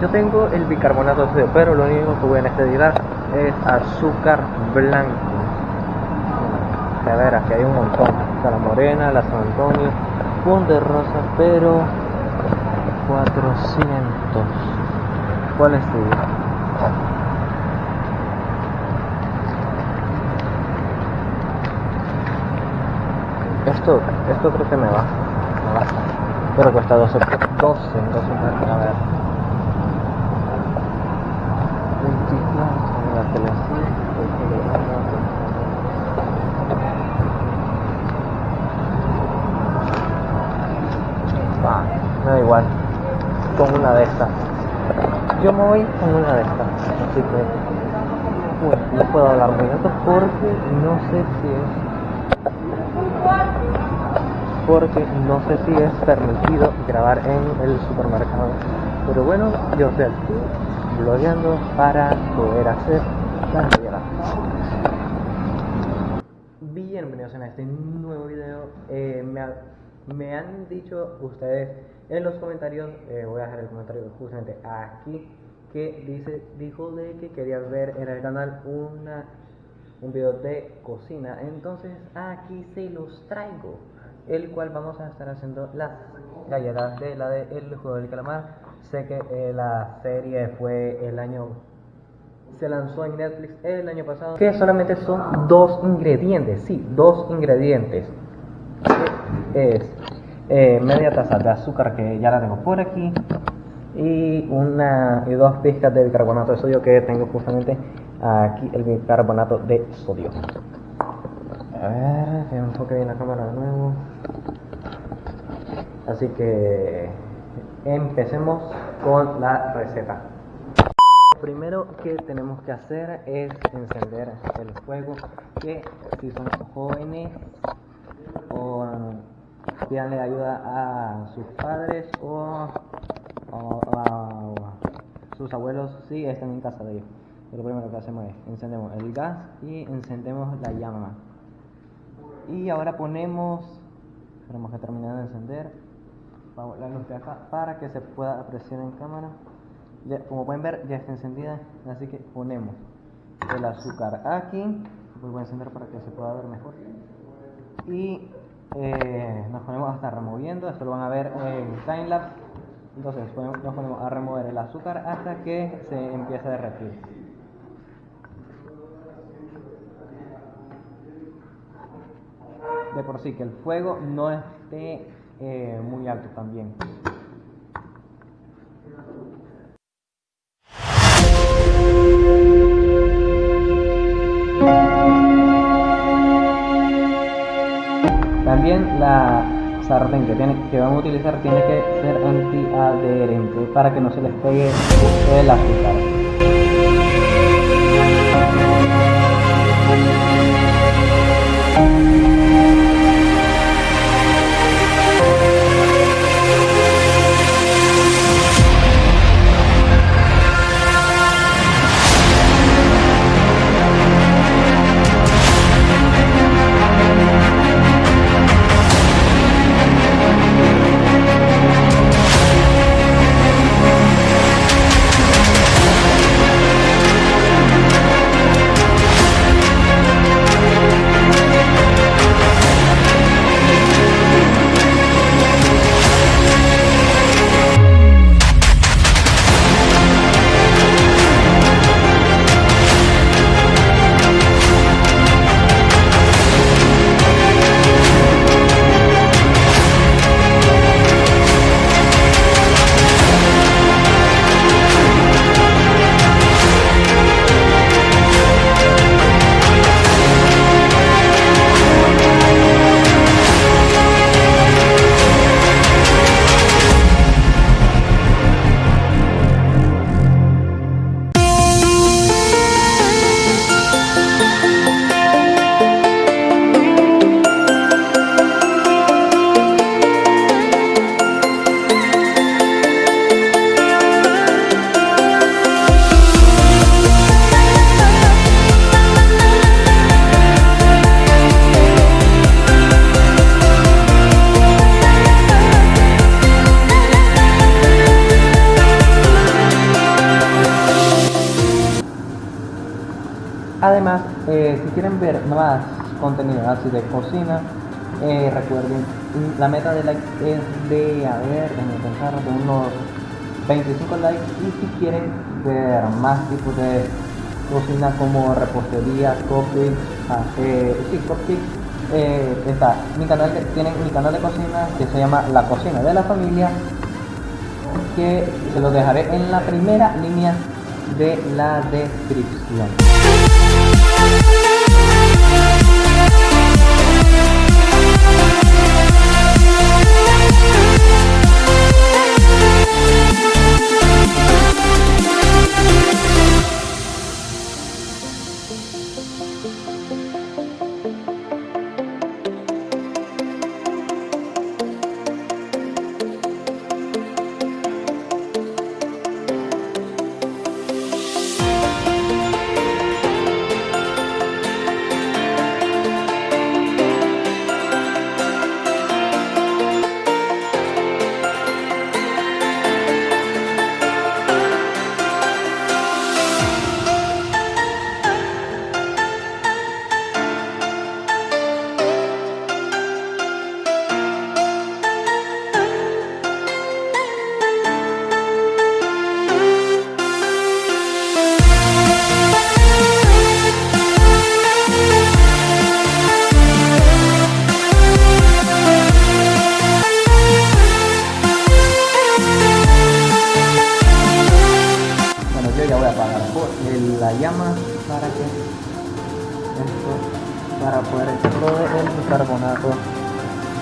yo tengo el bicarbonato de sodio, pero lo único que voy a necesitar es azúcar blanco. A ver, aquí hay un montón. Está la morena, la San Antonio, un de rosa, pero 400. ¿Cuál es tu? Esto, esto creo que me va. Me basta. Pero cuesta 12, 12, 12, a ver. 24, la tele así, Va, me da igual. Con una de estas. Yo me voy con una de estas. Así que. Bueno, no puedo hablar muy alto porque no sé si es porque no sé si es permitido grabar en el supermercado. Pero bueno, yo aquí blogueando para poder hacer las Bienvenidos a este nuevo video. Eh, me, han dicho ustedes en los comentarios, eh, voy a dejar el comentario justamente aquí, que dice, dijo de que quería ver en el canal una, un video de cocina. Entonces aquí se los traigo el cual vamos a estar haciendo las galletas de la de El Juego del Calamar. Sé que eh, la serie fue el año se lanzó en Netflix el año pasado. Que solamente son dos ingredientes, sí, dos ingredientes. Es eh, media taza de azúcar que ya la tengo por aquí y una y dos pizcas de bicarbonato de sodio que tengo justamente aquí el bicarbonato de sodio. A ver, que bien la cámara de nuevo. Así que empecemos con la receta. Primero que tenemos que hacer es encender el fuego, que si son jóvenes pídanle ayuda a sus padres o, a sus abuelos si están en casa de ellos. Lo primero que hacemos es encendemos el gas y encendemos la llama. Y ahora ponemos tenemos que terminar de encender la luz de acá para que se pueda apreciar en cámara. Como pueden ver ya está encendida así que ponemos el azúcar aquí. Voy a encender para que se pueda ver mejor. Y eh, nos ponemos a estar removiendo esto lo van a ver en timelapse entonces nos ponemos a remover el azúcar hasta que se empiece a derretir de por sí, que el fuego no esté eh, muy alto también. la sartén que, tiene, que van a utilizar tiene que ser antiadherente para que no se les pegue el azúcar. Eh, si quieren ver más contenido así de cocina, eh, recuerden, la meta de like es de, a ver, de pensar, de unos 25 likes y si quieren ver más tipos de cocina como repostería, eh, sí, coffee, eh, está mi canal tienen mi canal de cocina que se llama La Cocina de la Familia que se lo dejaré en la primera línea de la descripción.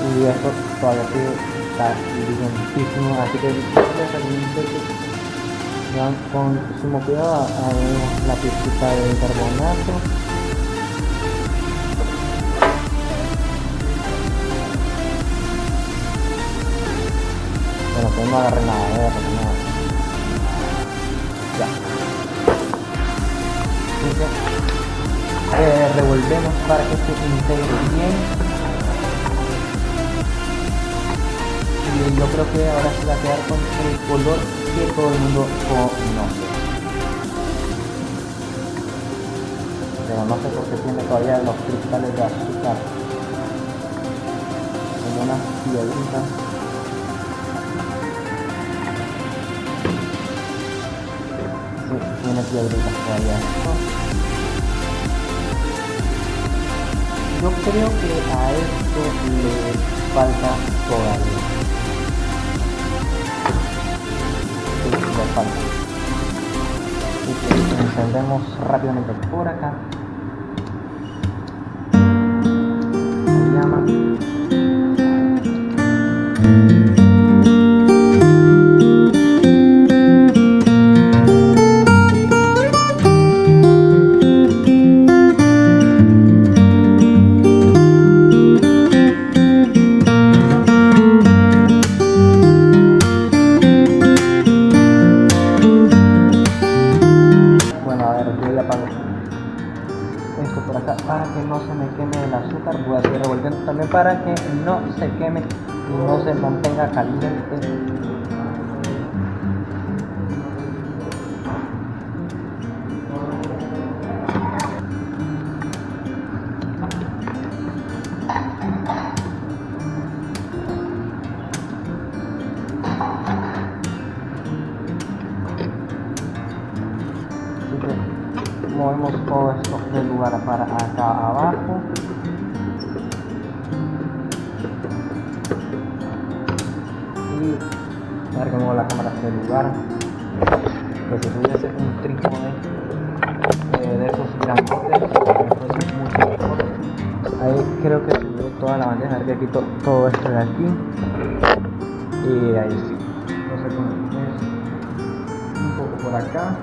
Y esto todavía está limpísimo así que ya con sumo cuidado a la pizquita de bicarbonato bueno pues no agarré nada, nada. Ya. Eh, revolvemos para que se integre bien yo creo que ahora se va a quedar con el color que todo el mundo conoce. Pero no sé por qué tiene todavía los cristales de azúcar como una piedrita. Tiene piedritas todavía. Yo creo que a esto le falta todavía encendemos rápidamente por acá caliente. Movemos todo esto del lugar para acá abajo lugar que se pudiese un trípode eh, de esos grandotes ahí creo que subió toda la bandeja que quito todo esto de aquí. Y ahí sí. No sé cómo es un poco por acá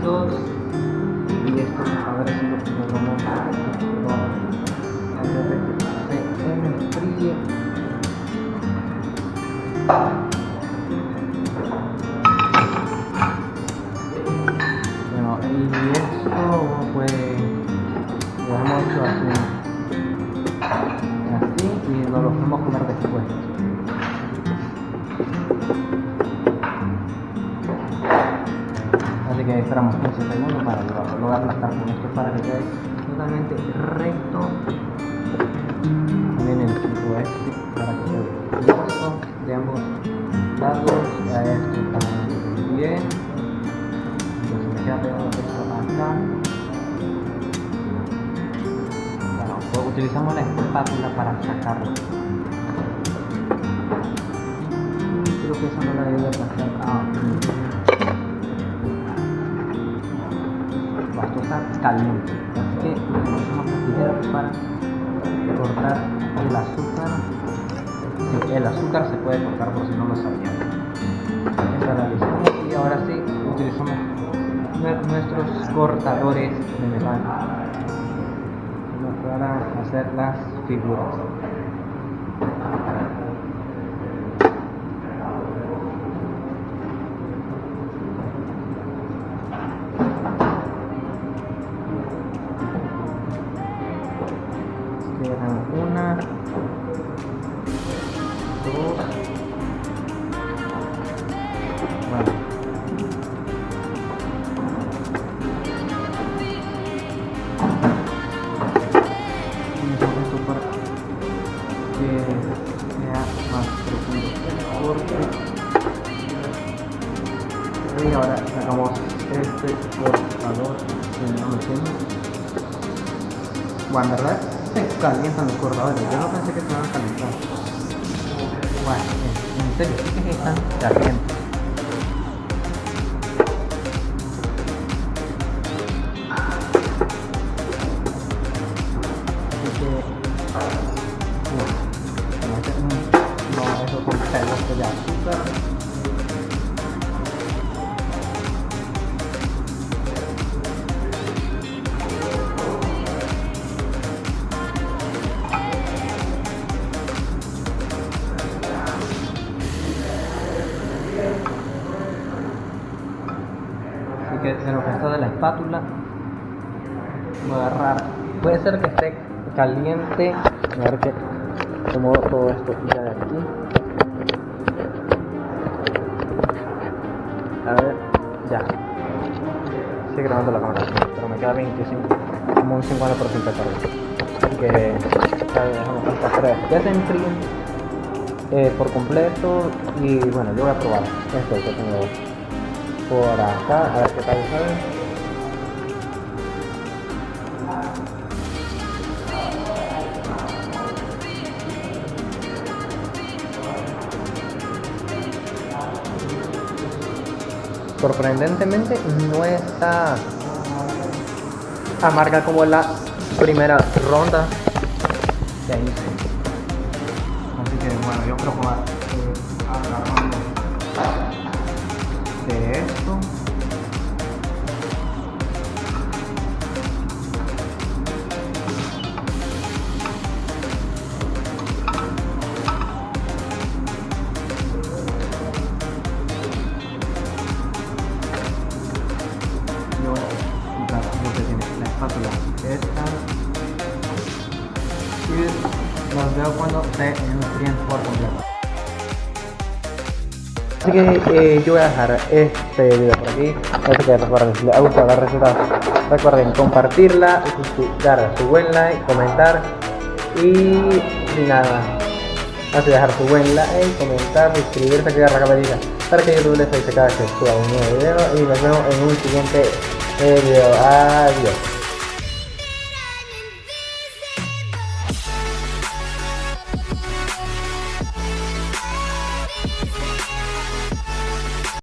15 segundos. Y esto a ver si lo logramos. Antes de que se enfríe. Bueno, y esto pues lo hemos hecho así, así y nos lo podemos comer después. Esperamos 15 segundos para lograrlo. Lo voy a aplastar con esto para que quede totalmente recto. También el tipo este para que quede recto de ambos lados. A esto también. Entonces me queda pegado esto acá. Bueno, pues utilizamos la espátula para sacarlo. Creo que eso no la debe pasar. Ah, Basta usar caliente. Así que utilizamos las tijeras para cortar el azúcar. El azúcar se puede cortar por si no lo sabían. Y ahora sí utilizamos nuestros cortadores de metal para hacer las figuras. Se calientan los cortadores. Yo no pensé que se iban a calentar. Bueno, en- en serio, sí que están calientes. Espátula agarrar. Puede ser que esté caliente. A ver que todo esto ya de aquí. A ver, ya. Sigue grabando la cámara, pero me queda 25, como un 50% de carga. Así que ya dejamos estas tres que se enfríen eh, por completo. Y bueno, yo voy a probar esto que tengo por acá, a ver qué tal sabe. Sorprendentemente no está amarga como la primera ronda que. Así que bueno, yo quiero probar Que eh, yo voy a dejar este video por aquí. Así que recuerden, si les ha gustado la receta, recuerden compartirla, dar su buen like, comentar y nada. Así dejar su buen like, comentar, suscribirse, activar la campanita para que YouTube les avise cada que suba un nuevo video y nos vemos en un siguiente video. Adiós.